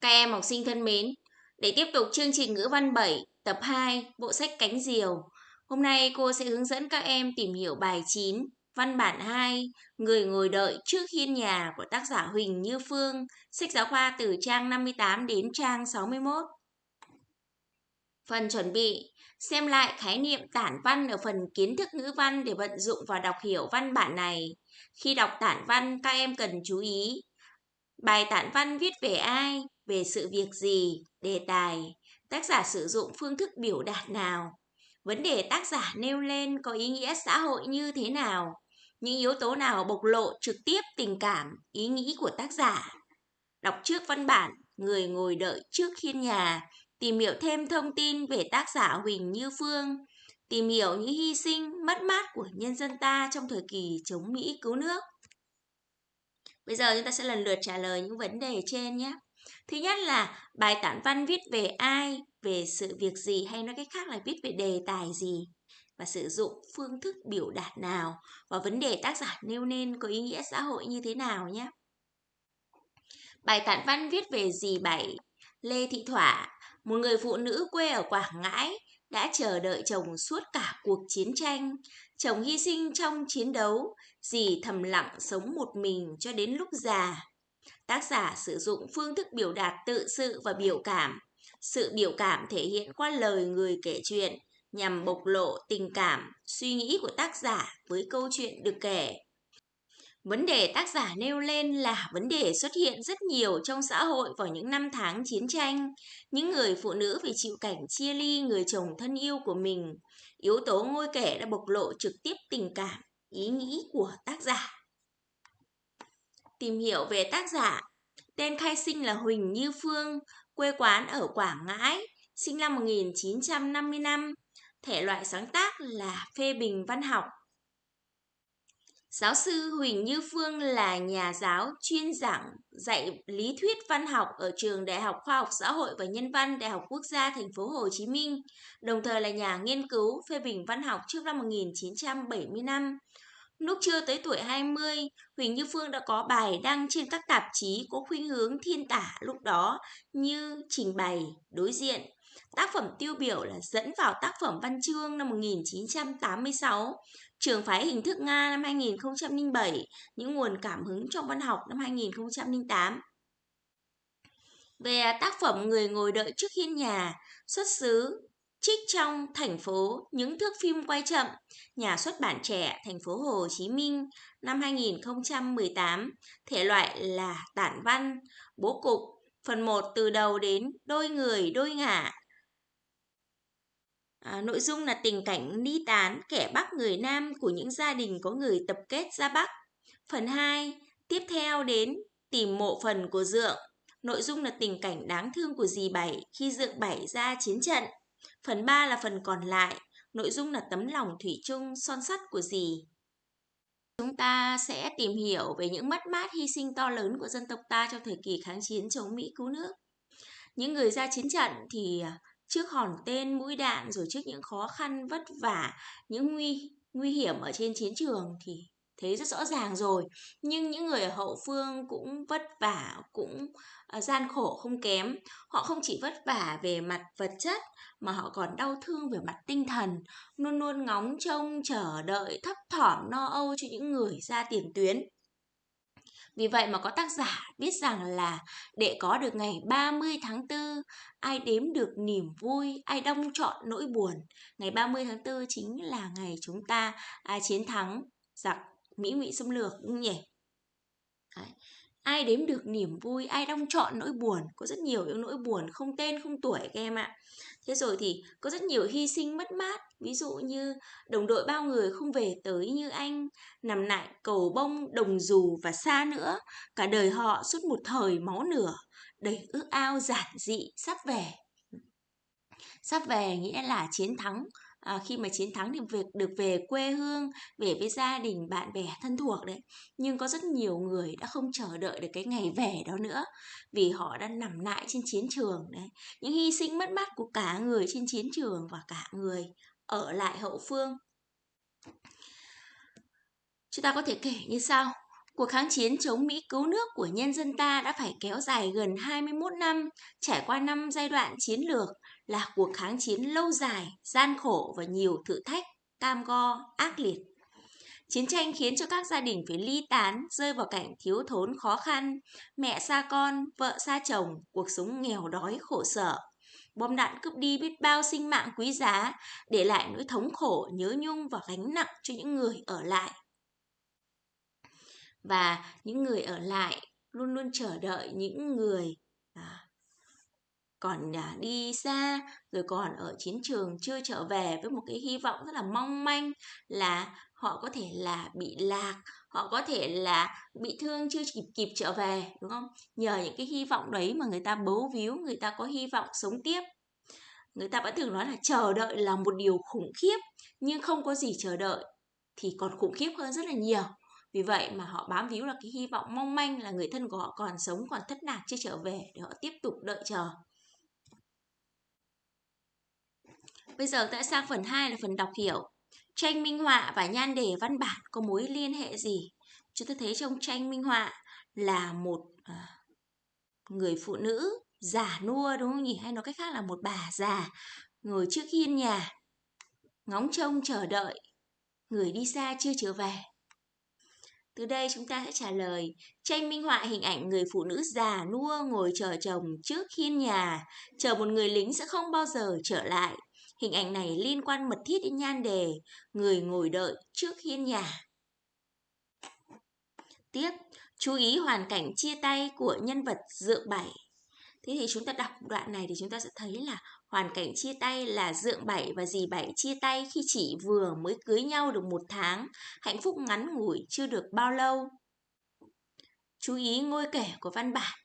Các em học sinh thân mến, để tiếp tục chương trình ngữ văn 7, tập 2, bộ sách Cánh Diều. Hôm nay cô sẽ hướng dẫn các em tìm hiểu bài 9, văn bản 2, Người ngồi đợi trước hiên nhà của tác giả Huỳnh Như Phương, sách giáo khoa từ trang 58 đến trang 61. Phần chuẩn bị, xem lại khái niệm tản văn ở phần kiến thức ngữ văn để vận dụng và đọc hiểu văn bản này. Khi đọc tản văn, các em cần chú ý. Bài tản văn viết về ai, về sự việc gì, đề tài, tác giả sử dụng phương thức biểu đạt nào, vấn đề tác giả nêu lên có ý nghĩa xã hội như thế nào, những yếu tố nào bộc lộ trực tiếp tình cảm, ý nghĩ của tác giả. Đọc trước văn bản, người ngồi đợi trước hiên nhà, tìm hiểu thêm thông tin về tác giả Huỳnh Như Phương, tìm hiểu những hy sinh, mất mát của nhân dân ta trong thời kỳ chống Mỹ cứu nước. Bây giờ chúng ta sẽ lần lượt trả lời những vấn đề trên nhé. Thứ nhất là bài tản văn viết về ai, về sự việc gì hay nói cách khác là viết về đề tài gì và sử dụng phương thức biểu đạt nào và vấn đề tác giả nêu nên có ý nghĩa xã hội như thế nào nhé. Bài tản văn viết về dì Bảy, Lê Thị Thỏa, một người phụ nữ quê ở Quảng Ngãi đã chờ đợi chồng suốt cả cuộc chiến tranh. Chồng hy sinh trong chiến đấu, dì thầm lặng sống một mình cho đến lúc già. Tác giả sử dụng phương thức biểu đạt tự sự và biểu cảm. Sự biểu cảm thể hiện qua lời người kể chuyện nhằm bộc lộ tình cảm, suy nghĩ của tác giả với câu chuyện được kể. Vấn đề tác giả nêu lên là vấn đề xuất hiện rất nhiều trong xã hội vào những năm tháng chiến tranh. Những người phụ nữ phải chịu cảnh chia ly người chồng thân yêu của mình. Yếu tố ngôi kể đã bộc lộ trực tiếp tình cảm, ý nghĩ của tác giả. Tìm hiểu về tác giả Tên khai sinh là Huỳnh Như Phương, quê quán ở Quảng Ngãi, sinh năm 1955. Thể loại sáng tác là phê bình văn học. Giáo sư Huỳnh Như Phương là nhà giáo chuyên giảng dạy lý thuyết văn học ở trường Đại học Khoa học Xã hội và Nhân văn Đại học Quốc gia Thành phố Hồ Chí Minh, đồng thời là nhà nghiên cứu phê bình văn học trước năm 1975. Lúc chưa tới tuổi 20, Huỳnh Như Phương đã có bài đăng trên các tạp chí có khuynh hướng thiên tả lúc đó như Trình bày, Đối diện. Tác phẩm tiêu biểu là dẫn vào tác phẩm văn chương năm 1986, Trường phái hình thức Nga năm 2007, những nguồn cảm hứng trong văn học năm 2008. Về tác phẩm Người ngồi đợi trước hiên nhà, xuất xứ trích trong thành phố những thước phim quay chậm, nhà xuất bản trẻ thành phố Hồ Chí Minh năm 2018, thể loại là tản văn, bố cục, phần 1 từ đầu đến đôi người đôi ngả. À, nội dung là tình cảnh ly tán kẻ Bắc người Nam của những gia đình có người tập kết ra Bắc. Phần 2, tiếp theo đến tìm mộ phần của Dượng. Nội dung là tình cảnh đáng thương của dì Bảy khi Dượng Bảy ra chiến trận. Phần 3 là phần còn lại, nội dung là tấm lòng thủy chung son sắt của dì. Chúng ta sẽ tìm hiểu về những mất mát hy sinh to lớn của dân tộc ta trong thời kỳ kháng chiến chống Mỹ cứu nước. Những người ra chiến trận thì à, trước hòn tên mũi đạn rồi trước những khó khăn vất vả, những nguy nguy hiểm ở trên chiến trường thì thấy rất rõ ràng rồi. Nhưng những người ở hậu phương cũng vất vả cũng à, gian khổ không kém. Họ không chỉ vất vả về mặt vật chất mà họ còn đau thương về mặt tinh thần luôn luôn ngóng trông chờ đợi thấp thỏm no âu cho những người ra tiền tuyến. Vì vậy mà có tác giả biết rằng là để có được ngày 30 tháng 4, ai đếm được niềm vui, ai đông trọn nỗi buồn. Ngày 30 tháng 4 chính là ngày chúng ta à, chiến thắng. Giặc Mỹ ngụy xâm lược đúng nhỉ? Đấy. Ai đếm được niềm vui, ai đong chọn nỗi buồn, có rất nhiều những nỗi buồn không tên không tuổi các em ạ. Thế rồi thì có rất nhiều hy sinh mất mát, ví dụ như đồng đội bao người không về tới như anh, nằm lại cầu bông, đồng dù và xa nữa, cả đời họ suốt một thời máu nửa, đầy ước ao giản dị sắp về. Sắp về nghĩa là chiến thắng, à, khi mà chiến thắng thì việc được về quê hương về với gia đình bạn bè thân thuộc đấy nhưng có rất nhiều người đã không chờ đợi được cái ngày về đó nữa vì họ đã nằm lại trên chiến trường đấy. Những hy sinh mất mát của cả người trên chiến trường và cả người ở lại hậu phương. Chúng ta có thể kể như sau. Cuộc kháng chiến chống Mỹ cứu nước của nhân dân ta đã phải kéo dài gần 21 năm, trải qua năm giai đoạn chiến lược, là cuộc kháng chiến lâu dài, gian khổ và nhiều thử thách, cam go, ác liệt. Chiến tranh khiến cho các gia đình phải ly tán, rơi vào cảnh thiếu thốn khó khăn, mẹ xa con, vợ xa chồng, cuộc sống nghèo đói khổ sở. Bom đạn cướp đi biết bao sinh mạng quý giá, để lại nỗi thống khổ, nhớ nhung và gánh nặng cho những người ở lại. Và những người ở lại luôn luôn chờ đợi những người à, còn à, đi xa rồi còn ở chiến trường chưa trở về với một cái hy vọng rất là mong manh là họ có thể là bị lạc họ có thể là bị thương chưa kịp kịp trở về đúng không? Nhờ những cái hy vọng đấy mà người ta bấu víu người ta có hy vọng sống tiếp. Người ta vẫn thường nói là chờ đợi là một điều khủng khiếp nhưng không có gì chờ đợi thì còn khủng khiếp hơn rất là nhiều vì vậy mà họ bám víu là cái hy vọng mong manh là người thân của họ còn sống còn thất lạc chưa trở về để họ tiếp tục đợi chờ Bây giờ tại sang phần 2 là phần đọc hiểu. Tranh minh họa và nhan đề văn bản có mối liên hệ gì? Chúng ta thấy trong tranh minh họa là một à, người phụ nữ già nua đúng không nhỉ? Hay nói cách khác là một bà già ngồi trước hiên nhà ngóng trông chờ đợi người đi xa chưa trở về. Từ đây chúng ta sẽ trả lời tranh minh họa hình ảnh người phụ nữ già nua ngồi chờ chồng trước hiên nhà, chờ một người lính sẽ không bao giờ trở lại. Hình ảnh này liên quan mật thiết đến nhan đề người ngồi đợi trước hiên nhà. Tiếp, chú ý hoàn cảnh chia tay của nhân vật dựa Bảy. Thế thì chúng ta đọc đoạn này thì chúng ta sẽ thấy là hoàn cảnh chia tay là Dượng Bảy và dì Bảy chia tay khi chỉ vừa mới cưới nhau được một tháng, hạnh phúc ngắn ngủi chưa được bao lâu. Chú ý ngôi kể của văn bản.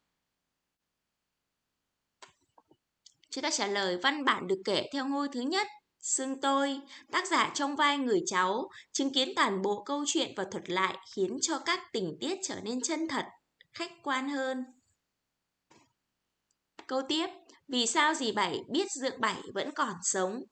Chúng ta trả lời văn bản được kể theo ngôi thứ nhất, xương tôi, tác giả trong vai người cháu, chứng kiến toàn bộ câu chuyện và thuật lại khiến cho các tình tiết trở nên chân thật, khách quan hơn. Câu tiếp, vì sao dì Bảy biết Dượng Bảy vẫn còn sống?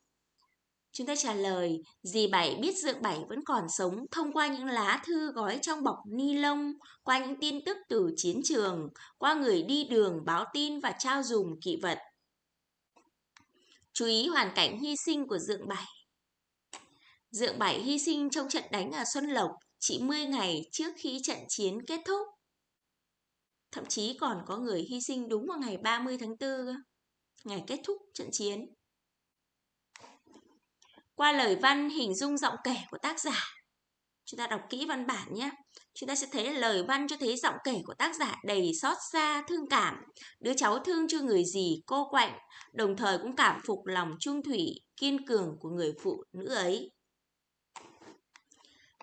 Chúng ta trả lời, dì Bảy biết Dượng Bảy vẫn còn sống thông qua những lá thư gói trong bọc ni lông, qua những tin tức từ chiến trường, qua người đi đường báo tin và trao dùng kỵ vật. Chú ý hoàn cảnh hy sinh của Dượng Bảy. Dượng Bảy hy sinh trong trận đánh ở Xuân Lộc chỉ 10 ngày trước khi trận chiến kết thúc. Thậm chí còn có người hy sinh đúng vào ngày 30 tháng 4, ngày kết thúc trận chiến. Qua lời văn hình dung giọng kể của tác giả, chúng ta đọc kỹ văn bản nhé. Chúng ta sẽ thấy lời văn cho thấy giọng kể của tác giả đầy xót xa, thương cảm. Đứa cháu thương cho người gì cô quạnh, đồng thời cũng cảm phục lòng trung thủy, kiên cường của người phụ nữ ấy.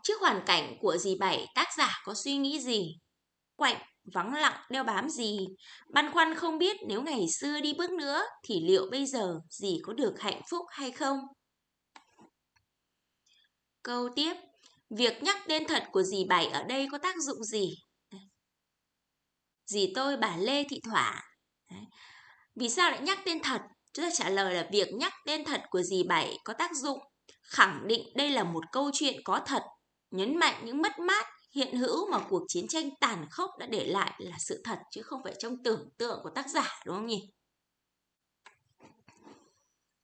Trước hoàn cảnh của dì Bảy, tác giả có suy nghĩ gì? Quạnh, vắng lặng, đeo bám gì? Băn khoăn không biết nếu ngày xưa đi bước nữa thì liệu bây giờ dì có được hạnh phúc hay không? Câu tiếp, việc nhắc tên thật của dì Bảy ở đây có tác dụng gì? Dì tôi bà Lê Thị Thỏa. Vì sao lại nhắc tên thật? Chúng ta trả lời là việc nhắc tên thật của dì Bảy có tác dụng khẳng định đây là một câu chuyện có thật, nhấn mạnh những mất mát hiện hữu mà cuộc chiến tranh tàn khốc đã để lại là sự thật chứ không phải trong tưởng tượng của tác giả đúng không nhỉ?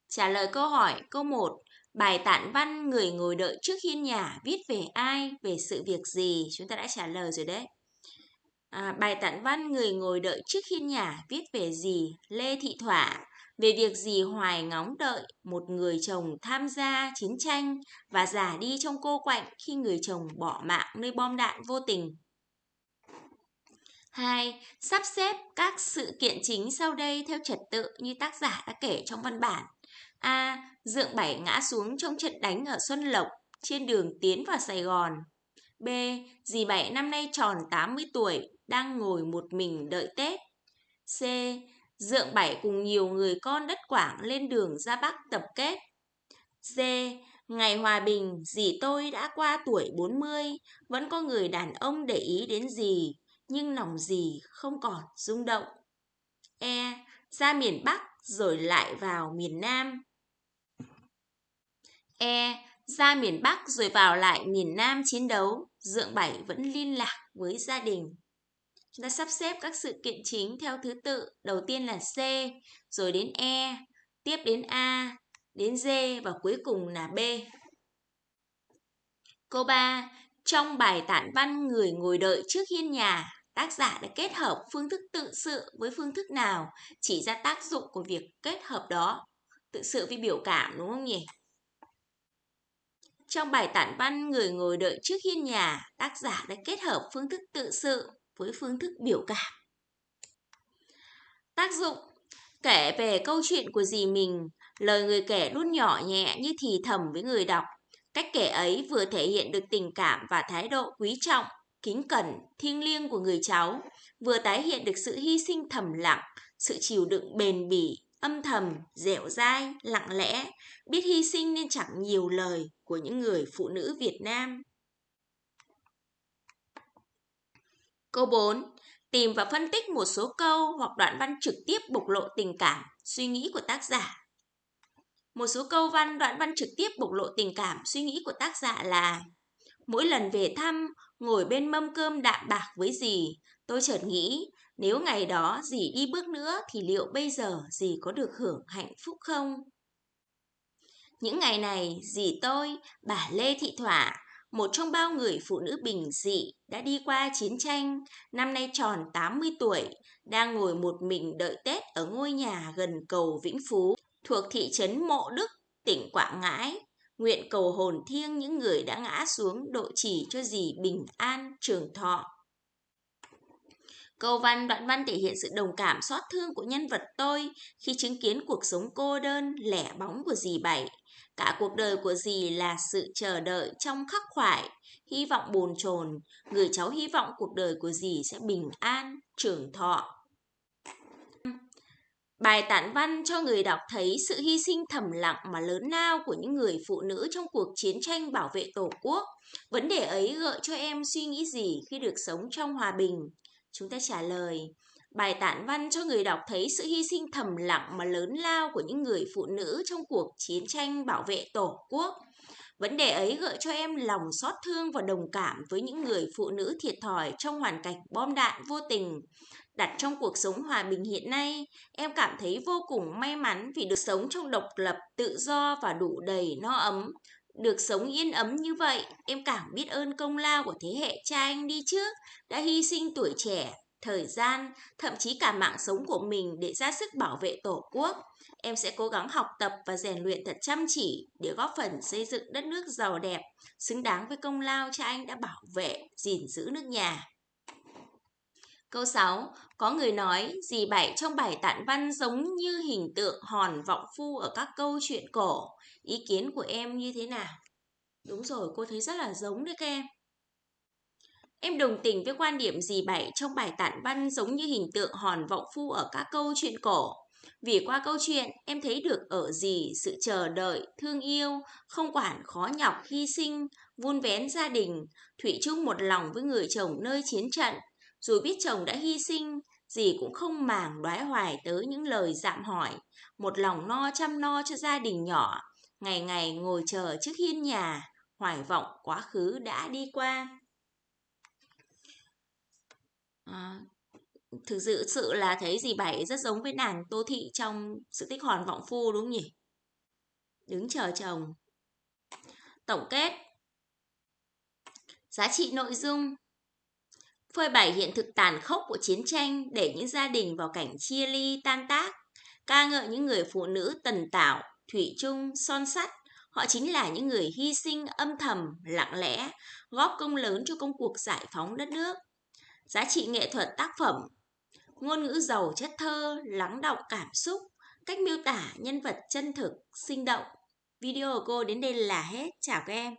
Trả lời câu hỏi câu 1 Bài tản văn người ngồi đợi trước hiên nhà viết về ai, về sự việc gì? Chúng ta đã trả lời rồi đấy. À, bài tản văn người ngồi đợi trước hiên nhà viết về gì? Lê Thị Thỏa về việc gì hoài ngóng đợi một người chồng tham gia chiến tranh và giả đi trong cô quạnh khi người chồng bỏ mạng nơi bom đạn vô tình. 2. Sắp xếp các sự kiện chính sau đây theo trật tự như tác giả đã kể trong văn bản. A. Dượng Bảy ngã xuống trong trận đánh ở Xuân Lộc trên đường tiến vào Sài Gòn. B. Dì Bảy năm nay tròn 80 tuổi, đang ngồi một mình đợi Tết. C. Dượng Bảy cùng nhiều người con đất Quảng lên đường ra Bắc tập kết. D. Ngày hòa bình, dì tôi đã qua tuổi 40, vẫn có người đàn ông để ý đến dì, nhưng lòng dì không còn rung động. E. Ra miền Bắc rồi lại vào miền Nam. E. ra miền Bắc rồi vào lại miền Nam chiến đấu, Dượng Bảy vẫn liên lạc với gia đình. Chúng ta sắp xếp các sự kiện chính theo thứ tự. Đầu tiên là C, rồi đến E, tiếp đến A, đến D và cuối cùng là B. Câu 3. Trong bài tản văn Người ngồi đợi trước hiên nhà, tác giả đã kết hợp phương thức tự sự với phương thức nào, chỉ ra tác dụng của việc kết hợp đó. Tự sự với biểu cảm đúng không nhỉ? Trong bài tản văn Người ngồi đợi trước hiên nhà, tác giả đã kết hợp phương thức tự sự với phương thức biểu cảm. Tác dụng Kể về câu chuyện của dì mình, lời người kể luôn nhỏ nhẹ như thì thầm với người đọc. Cách kể ấy vừa thể hiện được tình cảm và thái độ quý trọng, kính cẩn, thiêng liêng của người cháu, vừa tái hiện được sự hy sinh thầm lặng, sự chịu đựng bền bỉ, âm thầm, dẻo dai, lặng lẽ, biết hy sinh nên chẳng nhiều lời của những người phụ nữ Việt Nam. Câu 4. Tìm và phân tích một số câu hoặc đoạn văn trực tiếp bộc lộ tình cảm, suy nghĩ của tác giả. Một số câu văn, đoạn văn trực tiếp bộc lộ tình cảm, suy nghĩ của tác giả là Mỗi lần về thăm, ngồi bên mâm cơm đạm bạc với dì, tôi chợt nghĩ nếu ngày đó dì đi bước nữa thì liệu bây giờ dì có được hưởng hạnh phúc không? Những ngày này, dì tôi, bà Lê Thị Thỏa, một trong bao người phụ nữ bình dị đã đi qua chiến tranh, năm nay tròn 80 tuổi, đang ngồi một mình đợi Tết ở ngôi nhà gần cầu Vĩnh Phú, thuộc thị trấn Mộ Đức, tỉnh Quảng Ngãi. Nguyện cầu hồn thiêng những người đã ngã xuống độ chỉ cho dì bình an trường thọ. Câu văn đoạn văn thể hiện sự đồng cảm xót thương của nhân vật tôi khi chứng kiến cuộc sống cô đơn, lẻ bóng của dì Bảy. Cả cuộc đời của dì là sự chờ đợi trong khắc khoải, hy vọng bồn chồn. Người cháu hy vọng cuộc đời của dì sẽ bình an, trường thọ. Bài tản văn cho người đọc thấy sự hy sinh thầm lặng mà lớn lao của những người phụ nữ trong cuộc chiến tranh bảo vệ Tổ quốc. Vấn đề ấy gợi cho em suy nghĩ gì khi được sống trong hòa bình? Chúng ta trả lời, bài tản văn cho người đọc thấy sự hy sinh thầm lặng mà lớn lao của những người phụ nữ trong cuộc chiến tranh bảo vệ Tổ quốc. Vấn đề ấy gợi cho em lòng xót thương và đồng cảm với những người phụ nữ thiệt thòi trong hoàn cảnh bom đạn vô tình. Đặt trong cuộc sống hòa bình hiện nay, em cảm thấy vô cùng may mắn vì được sống trong độc lập, tự do và đủ đầy no ấm. Được sống yên ấm như vậy, em càng biết ơn công lao của thế hệ cha anh đi trước, đã hy sinh tuổi trẻ, thời gian, thậm chí cả mạng sống của mình để ra sức bảo vệ Tổ quốc. Em sẽ cố gắng học tập và rèn luyện thật chăm chỉ để góp phần xây dựng đất nước giàu đẹp, xứng đáng với công lao cha anh đã bảo vệ, gìn giữ nước nhà. Câu 6. Có người nói, dì Bảy trong bài tản văn giống như hình tượng hòn vọng phu ở các câu chuyện cổ. Ý kiến của em như thế nào? Đúng rồi, cô thấy rất là giống đấy các em. Em đồng tình với quan điểm dì Bảy trong bài tản văn giống như hình tượng hòn vọng phu ở các câu chuyện cổ. Vì qua câu chuyện, em thấy được ở gì sự chờ đợi, thương yêu, không quản khó nhọc, hy sinh, vun vén gia đình, thủy chung một lòng với người chồng nơi chiến trận. Dù biết chồng đã hy sinh, dì cũng không màng đoái hoài tới những lời dạm hỏi, một lòng no chăm no cho gia đình nhỏ, ngày ngày ngồi chờ trước hiên nhà, hoài vọng quá khứ đã đi qua. À, thực sự sự là thấy dì Bảy rất giống với nàng Tô Thị trong sự tích hòn vọng phu đúng không nhỉ? Đứng chờ chồng. Tổng kết Giá trị nội dung phơi bày hiện thực tàn khốc của chiến tranh để những gia đình vào cảnh chia ly tan tác, ca ngợi những người phụ nữ tần tảo, thủy chung, son sắt. Họ chính là những người hy sinh âm thầm, lặng lẽ, góp công lớn cho công cuộc giải phóng đất nước. Giá trị nghệ thuật tác phẩm Ngôn ngữ giàu chất thơ, lắng động cảm xúc, cách miêu tả nhân vật chân thực, sinh động. Video của cô đến đây là hết. Chào các em.